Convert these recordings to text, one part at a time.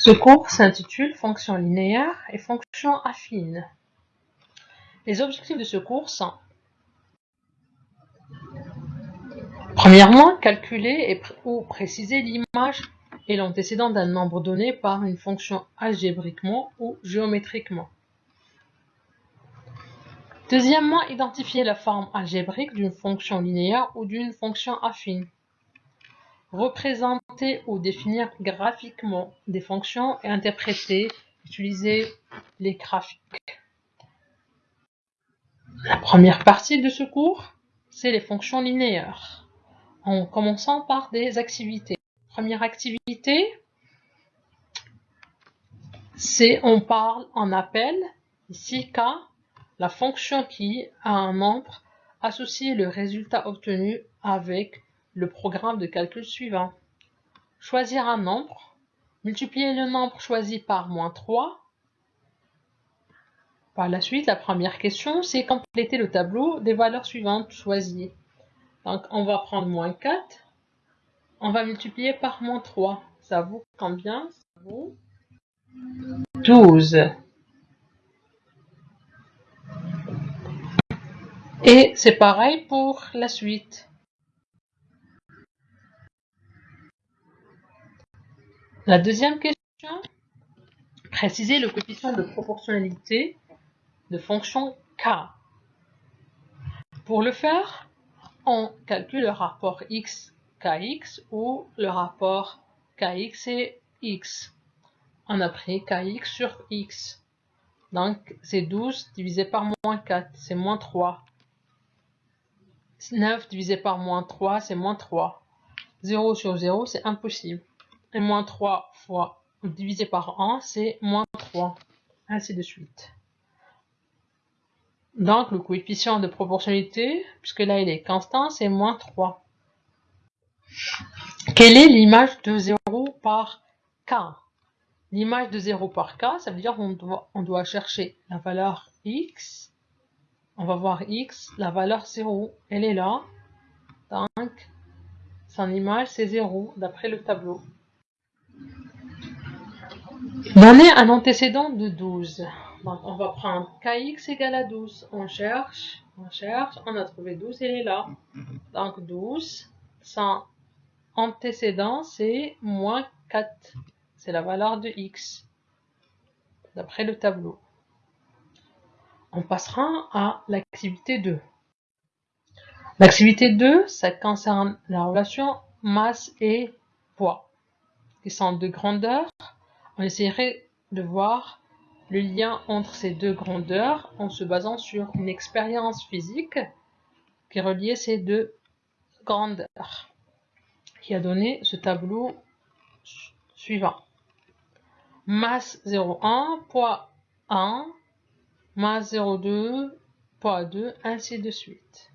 Ce cours s'intitule Fonctions linéaires et fonctions affines. Les objectifs de ce cours sont Premièrement, calculer ou préciser l'image et l'antécédent d'un nombre donné par une fonction algébriquement ou géométriquement. Deuxièmement, identifier la forme algébrique d'une fonction linéaire ou d'une fonction affine représenter ou définir graphiquement des fonctions et interpréter, utiliser les graphiques. La première partie de ce cours, c'est les fonctions linéaires, en commençant par des activités. Première activité, c'est on parle en appel, ici K, la fonction qui a un nombre, associé le résultat obtenu avec le programme de calcul suivant. Choisir un nombre, multiplier le nombre choisi par moins 3. Par la suite, la première question, c'est compléter le tableau des valeurs suivantes choisies. Donc, on va prendre moins 4. On va multiplier par moins 3. Ça vaut combien? Ça vaut 12. Et c'est pareil pour la suite. La deuxième question, préciser le coefficient de proportionnalité de fonction k. Pour le faire, on calcule le rapport x kx ou le rapport kx et x. On a pris kx sur x. Donc, c'est 12 divisé par moins 4, c'est moins 3. 9 divisé par moins 3, c'est moins 3. 0 sur 0, c'est impossible et moins 3 fois divisé par 1, c'est moins 3, ainsi de suite. Donc, le coefficient de proportionnalité, puisque là il est constant, c'est moins 3. Quelle est l'image de 0 par k? L'image de 0 par k, ça veut dire qu'on doit, chercher la valeur x. On va voir x, la valeur 0, elle est là. Donc, son image, c'est 0, d'après le tableau. Donner un antécédent de 12. Donc, on va prendre kx égale à 12. On cherche, on cherche, on a trouvé 12, elle est là. Donc 12, son antécédent, c'est moins 4. C'est la valeur de x, d'après le tableau. On passera à l'activité 2. L'activité 2, ça concerne la relation masse et poids qui sont de grandeur, on essaierait de voir le lien entre ces deux grandeurs en se basant sur une expérience physique qui reliait ces deux grandeurs, qui a donné ce tableau suivant. Masse 0,1, poids 1, masse 0,2, poids 2, ainsi de suite.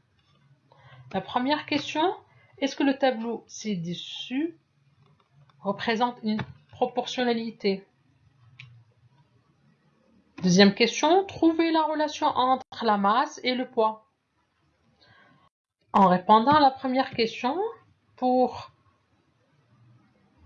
La première question, est-ce que le tableau ci-dessus représente une proportionnalité. Deuxième question, trouvez la relation entre la masse et le poids. En répondant à la première question, pour,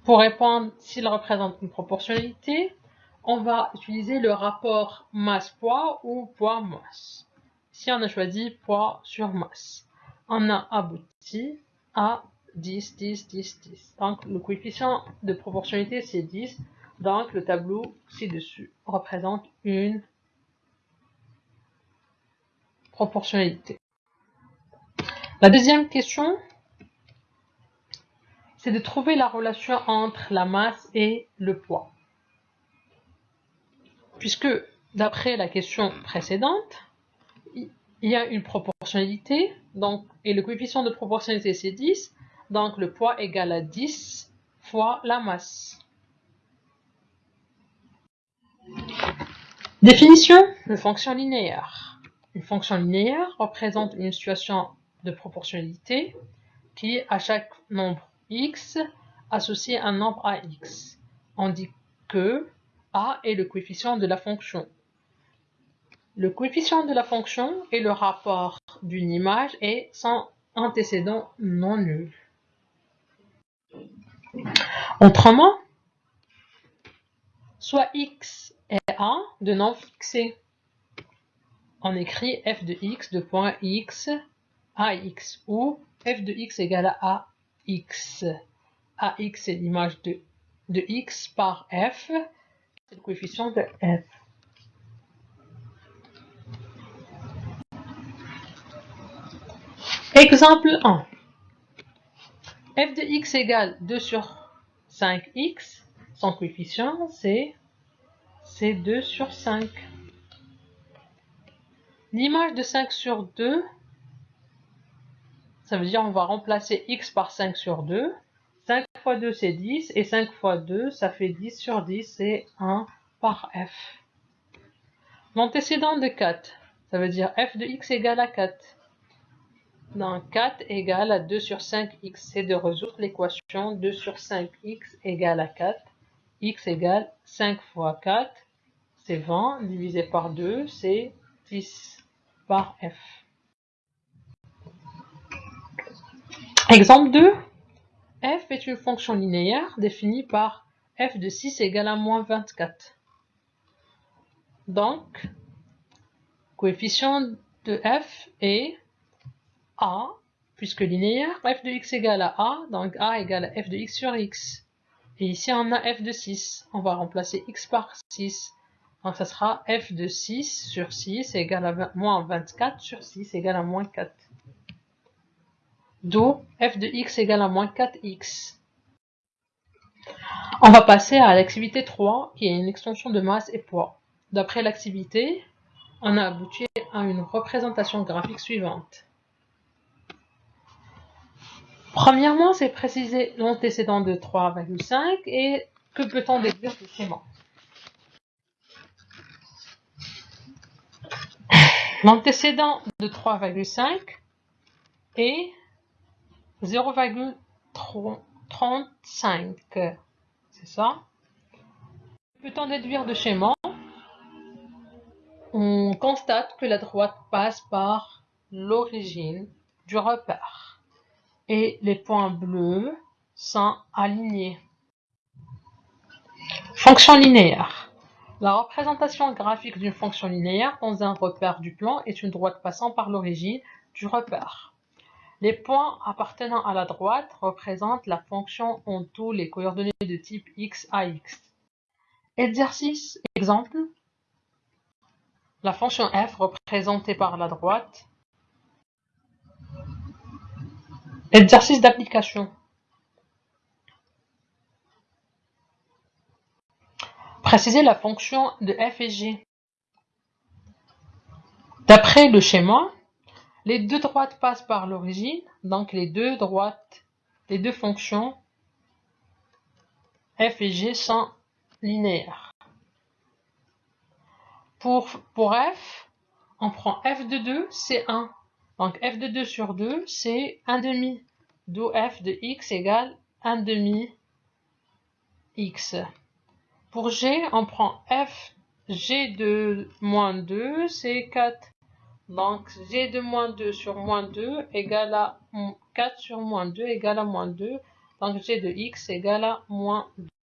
pour répondre s'il représente une proportionnalité, on va utiliser le rapport masse-poids ou poids-masse. Si on a choisi poids sur masse, on a abouti à 10, 10, 10, 10. Donc le coefficient de proportionnalité c'est 10. Donc le tableau ci-dessus représente une proportionnalité. La deuxième question, c'est de trouver la relation entre la masse et le poids. Puisque d'après la question précédente, il y a une proportionnalité, donc, et le coefficient de proportionnalité c'est 10, donc le poids égale à 10 fois la masse. Définition de fonction linéaire. Une fonction linéaire représente une situation de proportionnalité qui, à chaque nombre x, associe un nombre à x. On dit que a est le coefficient de la fonction. Le coefficient de la fonction est le rapport d'une image et son antécédent non nul. Autrement, soit x et a de non fixés. On écrit f de x de point x ax ou f de x égale à ax. ax est l'image de, de x par f, c'est le coefficient de f. Exemple 1. F de x égale 2 sur 5x, son coefficient c'est 2 sur 5. L'image de 5 sur 2, ça veut dire on va remplacer x par 5 sur 2. 5 fois 2 c'est 10 et 5 fois 2 ça fait 10 sur 10 c'est 1 par f. L'antécédent de 4, ça veut dire f de x égale à 4 donc 4 égale à 2 sur 5x. C'est de résoudre l'équation 2 sur 5x égale à 4. x égale 5 fois 4, c'est 20, divisé par 2, c'est 10 par f. Exemple 2. f est une fonction linéaire définie par f de 6 égale à moins 24. Donc, coefficient de f est a, puisque linéaire, f de x égale à a, donc a égale à f de x sur x. Et ici, on a f de 6. On va remplacer x par 6. Donc, ça sera f de 6 sur 6 égale à moins 24 sur 6 égale à moins 4. D'où f de x égale à moins 4x. On va passer à l'activité 3, qui est une extension de masse et poids. D'après l'activité, on a abouti à une représentation graphique suivante. Premièrement, c'est préciser l'antécédent de 3,5 et que peut-on déduire du schéma. L'antécédent de 3,5 est 0,35. C'est ça? Peut-on déduire de schéma On constate que la droite passe par l'origine du repère et les points bleus sont alignés. Fonction linéaire. La représentation graphique d'une fonction linéaire dans un repère du plan est une droite passant par l'origine du repère. Les points appartenant à la droite représentent la fonction en tous les coordonnées de type x à x. Exercice, exemple. La fonction f représentée par la droite Exercice d'application. Préciser la fonction de f et g. D'après le schéma, les deux droites passent par l'origine, donc les deux droites, les deux fonctions f et g sont linéaires. Pour, pour f, on prend f de 2, c'est 1. Donc f de 2 sur 2, c'est 1 demi. D'où f de x égale 1 demi x. Pour g, on prend f g de moins 2, c'est 4. Donc g de moins 2 sur moins 2 égale à 4 sur moins 2 égale à moins 2. Donc g de x égale à moins 2.